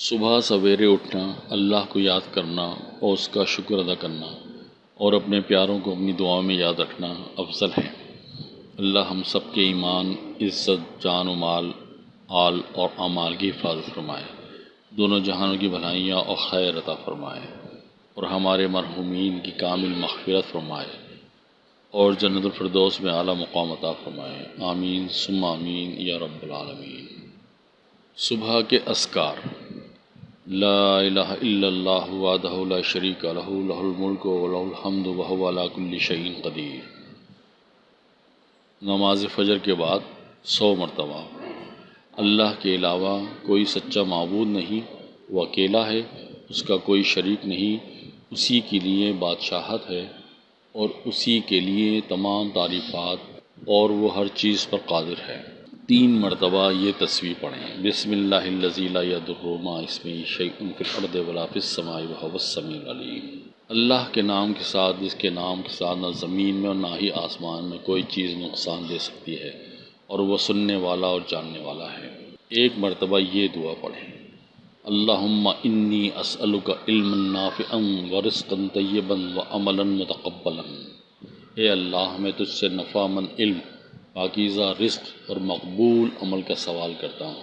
صبح سویرے اٹھنا، اللہ کو یاد کرنا اور اس کا شکر ادا کرنا اور اپنے پیاروں کو اپنی دعاؤں میں یاد رکھنا افضل ہے۔ اللہ ہم سب کے ایمان، عزت، جان و مال آل اور اعمال کی حفاظت فرمائے۔ دونوں جہانوں کی بھلائیاں اور خیر عطا فرمائے اور ہمارے مرحومین کی کامل مغفرت فرمائے اور جنت الفردوس میں اعلیٰ مقام عطا فرمائے۔ آمین، ثم آمین، یا رب العالمین۔ صبح کے اسکار لا الہ الا اللہ وحدہ لا شریک لہ لہ الملک و لہ الحمد وهو علی کل شیء قدیر نماز فجر کے بعد سو مرتبہ۔ اللہ کے علاوہ کوئی سچا معبود نہیں، وہ اکیلا ہے، اس کا کوئی شریک نہیں، اسی کے لیے بادشاہت ہے اور اسی کے لیے تمام تعریفات اور وہ ہر چیز پر قادر ہے۔ تین مرتبہ یہ تصویر پڑھیں۔ بسم اللہ الذی لا یضر مع اسمہ شیء فی الارض ولا فی السماء وهو السمیع العلیم۔ اللہ کے نام کے ساتھ جس کے نام کے ساتھ نہ زمین میں اور نہ ہی آسمان میں کوئی چیز نقصان دے سکتی ہے اور وہ سننے والا اور جاننے والا ہے۔ ایک مرتبہ یہ دعا پڑھیں۔ اللہم انی اسألک علما نافعا ورزقا طیبا وعملا متقبلا۔ اے اللہ میں تجھ سے نفع مند علم پاکیزہ رزق اور مقبول عمل کا سوال کرتا ہوں۔